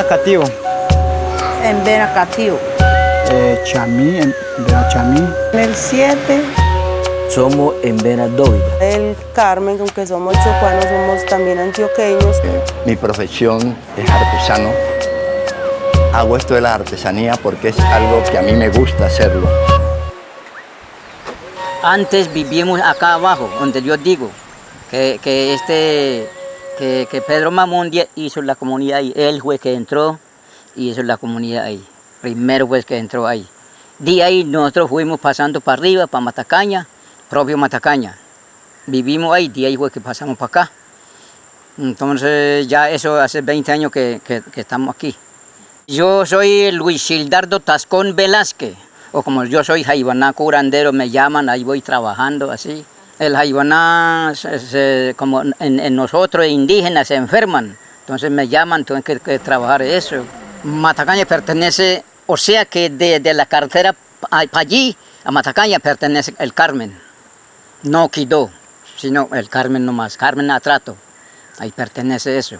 Eh, en Veracativo. Eh, Chamí, en Vera Chamí. En el 7. Somos en Vera Dóvida. El Carmen, aunque somos chocuanos, somos también antioqueños. Mi profesión es artesano. Hago esto de la artesanía porque es algo que a mí me gusta hacerlo. Antes vivíamos acá abajo, donde yo digo que, que este, que, Pedro Mamón hizo la comunidad ahí. Él fue que entró y hizo la comunidad ahí. Primero fue que entró ahí. De ahí nosotros fuimos pasando para arriba, para Matacaña, propio Matacaña. Vivimos ahí, de ahí fue que pasamos para acá. Entonces ya eso hace 20 años que, que, que estamos aquí. Yo soy Luis Gildardo Tascón Velázquez, o como yo soy jaibaná curandero, me llaman, ahí voy trabajando así. El jaibaná, como en, nosotros indígenas se enferman, entonces me llaman, tengo que, trabajar eso. Matacaña pertenece, o sea que de, de la carretera para allí, a Matacaña pertenece el Carmen, no Quidó, sino el Carmen nomás, Carmen Atrato, ahí pertenece eso.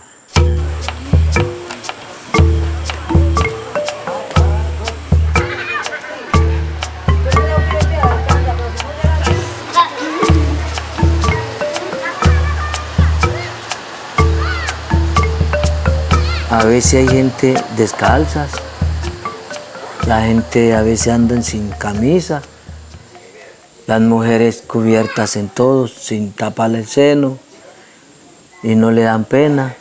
A veces hay gente descalzas, la gente a veces andan sin camisa, las mujeres cubiertas en todo, sin tapar el seno, y no le dan pena,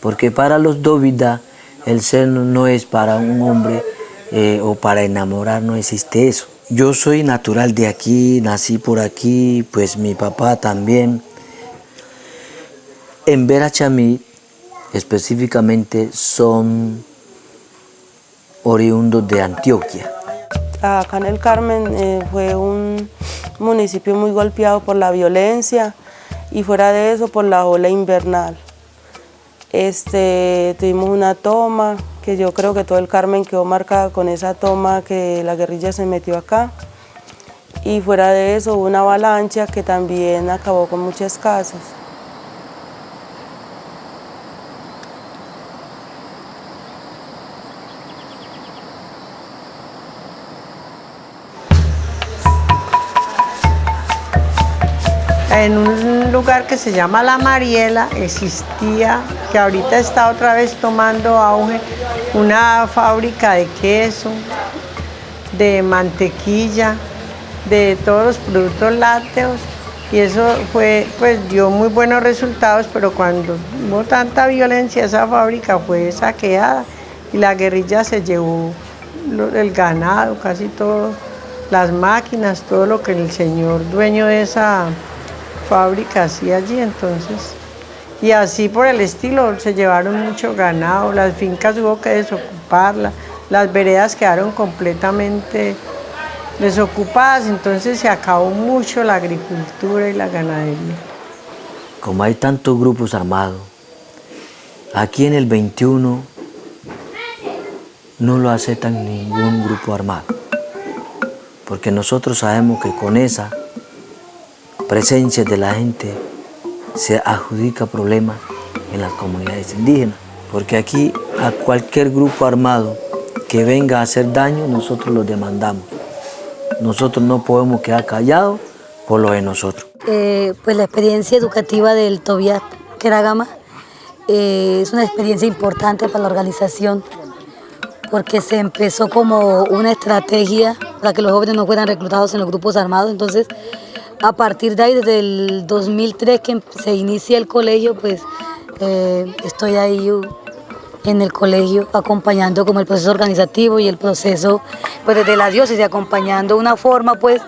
porque para los dóvidas el seno no es para un hombre eh, o para enamorar, no existe eso. Yo soy natural de aquí, nací por aquí, pues mi papá también. En Verachamí específicamente son oriundos de Antioquia. Acá en el Carmen eh, fue un municipio muy golpeado por la violencia y fuera de eso por la ola invernal. Este, tuvimos una toma que yo creo que todo el Carmen quedó marcado con esa toma que la guerrilla se metió acá. Y fuera de eso hubo una avalancha que también acabó con muchas casas. En un lugar que se llama La Mariela existía, que ahorita está otra vez tomando auge, una fábrica de queso, de mantequilla, de todos los productos lácteos. Y eso fue, pues dio muy buenos resultados, pero cuando hubo tanta violencia esa fábrica fue saqueada y la guerrilla se llevó el ganado, casi todo, las máquinas, todo lo que el señor dueño de esa fábrica hacía allí entonces. Y así por el estilo se llevaron mucho ganado, las fincas hubo que desocuparlas, las veredas quedaron completamente desocupadas, entonces se acabó mucho la agricultura y la ganadería. Como hay tantos grupos armados, aquí en el 21 no lo aceptan ningún grupo armado, porque nosotros sabemos que con esa presencia de la gente se adjudica problemas en las comunidades indígenas, porque aquí a cualquier grupo armado que venga a hacer daño, nosotros lo demandamos. Nosotros no podemos quedar callados por lo de nosotros. Eh, pues la experiencia educativa del Tobias Keragama eh, es una experiencia importante para la organización porque se empezó como una estrategia para que los jóvenes no fueran reclutados en los grupos armados. Entonces, a partir de ahí, desde el 2003 que se inicia el colegio, pues eh, estoy ahí en el colegio acompañando como el proceso organizativo y el proceso pues desde la diócesis acompañando una forma pues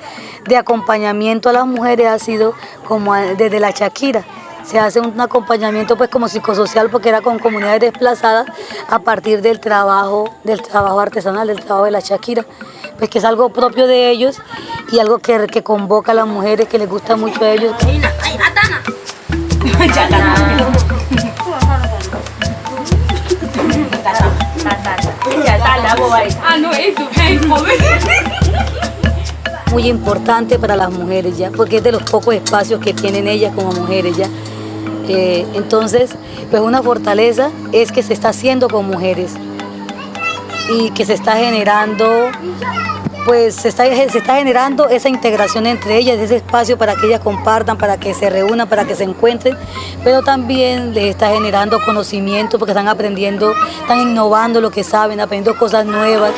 de acompañamiento a las mujeres ha sido como desde la Shakira. Se hace un acompañamiento pues como psicosocial porque era con comunidades desplazadas a partir del trabajo del trabajo artesanal del trabajo de la Shakira pues que es algo propio de ellos y algo que, que convoca a las mujeres, que les gusta mucho a ellos. Muy importante para las mujeres ya, porque es de los pocos espacios que tienen ellas como mujeres ya. Eh, entonces, pues una fortaleza es que se está haciendo con mujeres y que se está generando pues se está, se está generando esa integración entre ellas, ese espacio para que ellas compartan, para que se reúnan, para que se encuentren, pero también les está generando conocimiento porque están aprendiendo, están innovando lo que saben, aprendiendo cosas nuevas.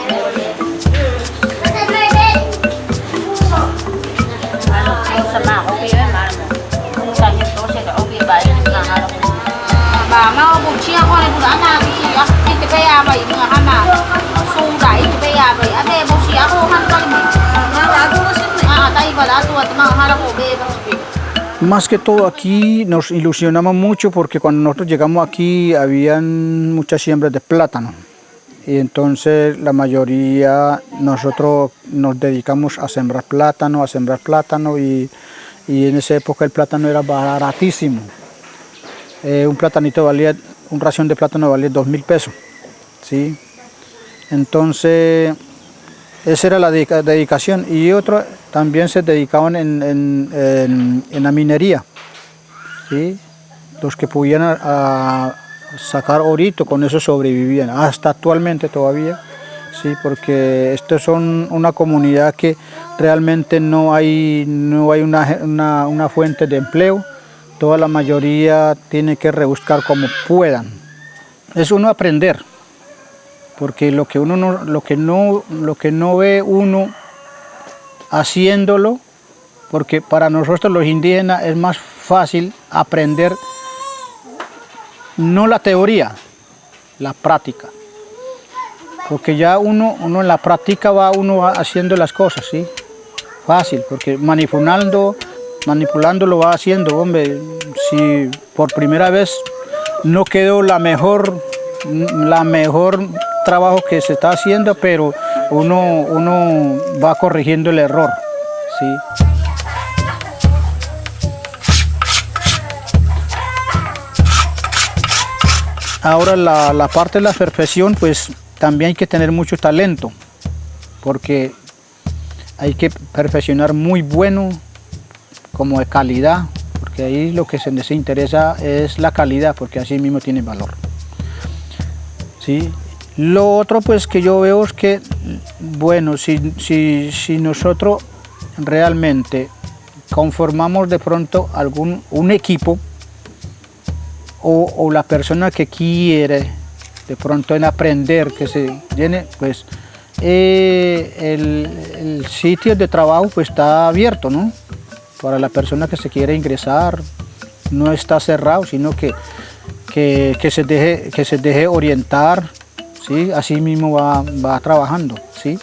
Más que todo aquí nos ilusionamos mucho porque cuando nosotros llegamos aquí habían muchas siembras de plátano y entonces la mayoría nosotros nos dedicamos a sembrar plátano, a sembrar plátano y, y en esa época el plátano era baratísimo. Eh, un platanito valía, un ración de plátano valía dos mil pesos, ¿sí? Entonces esa era la dedicación y otros también se dedicaban en, la minería, ¿sí? los que pudieran a, sacar orito, con eso sobrevivían, hasta actualmente todavía, ¿sí? porque esto son una comunidad que realmente no hay, no hay una, una fuente de empleo, toda la mayoría tiene que rebuscar como puedan. Es uno aprender, porque lo que uno no, lo que no, lo que no ve uno haciéndolo, porque para nosotros los indígenas es más fácil aprender no la teoría, la práctica. Porque ya uno, uno en la práctica va uno haciendo las cosas, ¿sí? Fácil, porque manipulando, manipulando lo va haciendo, hombre. Si por primera vez no quedó la mejor, la mejor trabajo que se está haciendo, pero uno, uno va corrigiendo el error. ¿sí? Ahora la, la, parte de la perfección, pues también hay que tener mucho talento, porque hay que perfeccionar muy bueno, como de calidad, porque ahí lo que se les interesa es la calidad, porque así mismo tiene valor. ¿Sí? Lo otro pues que yo veo es que, bueno, si, si, nosotros realmente conformamos de pronto algún un equipo o, la persona que quiere de pronto en aprender, que se llene, pues eh, el, sitio de trabajo pues está abierto, ¿no? Para la persona que se quiere ingresar, no está cerrado, sino que, que, se, deje, que se deje orientar ¿sí? así mismo va, trabajando, ¿sí?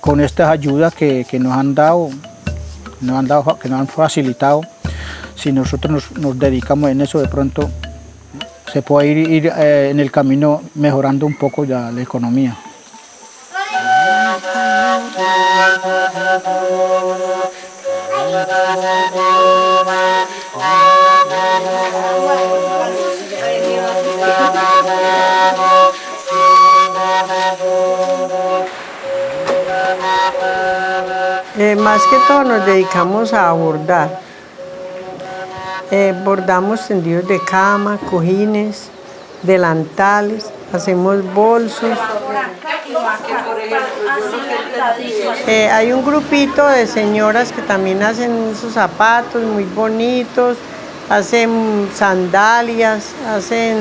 con estas ayudas que, nos han dado, nos que nos han facilitado, si nosotros nos, dedicamos en eso de pronto se puede ir, eh, en el camino mejorando un poco ya la economía. Más que todo nos dedicamos a bordar. Eh, bordamos tendidos de cama, cojines, delantales, hacemos bolsos. Eh, hay un grupito de señoras que también hacen sus zapatos muy bonitos, hacen sandalias, hacen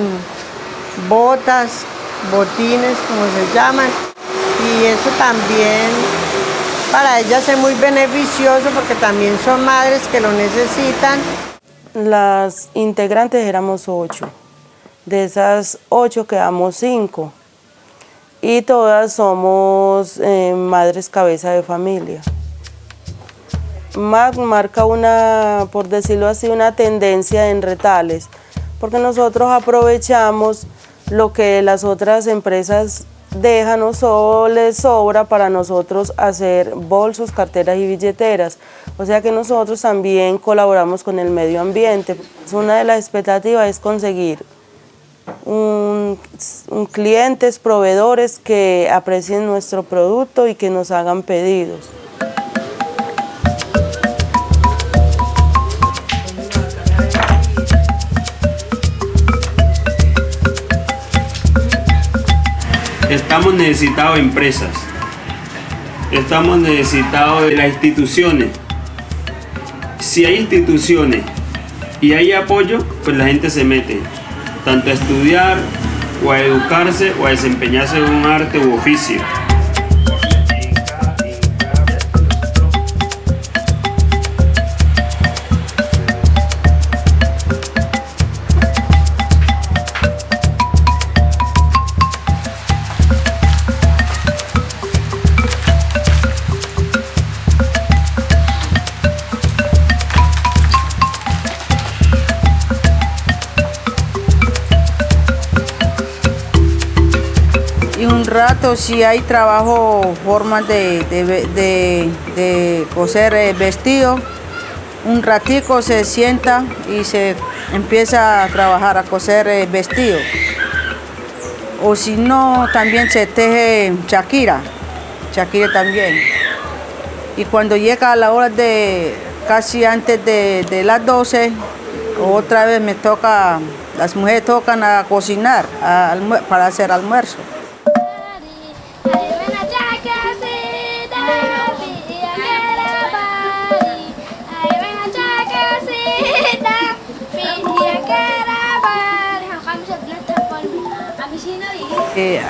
botas, botines, como se llaman, y eso también para ellas es muy beneficioso porque también son madres que lo necesitan. Las integrantes éramos ocho. De esas ocho quedamos cinco. Y todas somos eh, madres cabeza de familia. MAC marca una, por decirlo así, una tendencia en retales, porque nosotros aprovechamos lo que las otras empresas dejan o so- les sobra para nosotros hacer bolsos, carteras y billeteras. O sea que nosotros también colaboramos con el medio ambiente. Una de las expectativas es conseguir un clientes, proveedores que aprecien nuestro producto y que nos hagan pedidos. Estamos necesitados de empresas, estamos necesitados de las instituciones. Si hay instituciones y hay apoyo, pues la gente se mete, tanto a estudiar o a educarse o a desempeñarse en un arte u oficio. Rato si hay trabajo, formas de, de, de- coser eh, vestido, un ratico se sienta y se empieza a trabajar a coser eh, vestido. O si no, también se teje Shakira, Shakira también. Y cuando llega a la hora de casi antes de, de las 12, otra vez me toca, las mujeres tocan a cocinar a para hacer almuerzo.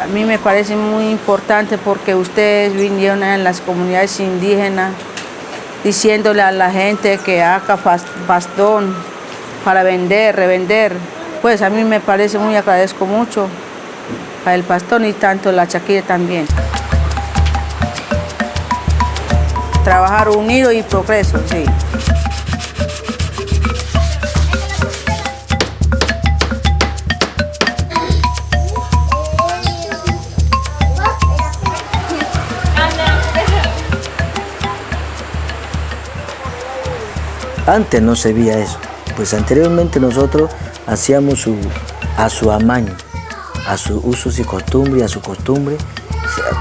A mí me parece muy importante porque ustedes vinieron en las comunidades indígenas diciéndole a la gente que haga bastón para vender, revender. Pues a mí me parece muy agradezco mucho a el bastón y tanto la chaquilla también. Trabajar unido y progreso, sí. Antes no se veía eso. Pues anteriormente nosotros hacíamos a su amaño, a sus usos y costumbres, a su costumbre,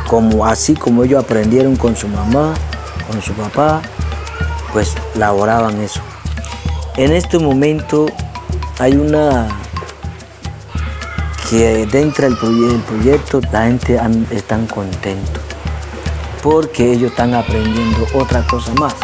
como, así como ellos aprendieron con su mamá, con su papá, pues laboraban eso. En este momento hay una que dentro del proye- del proyecto la gente están contentos porque ellos están aprendiendo otra cosa más.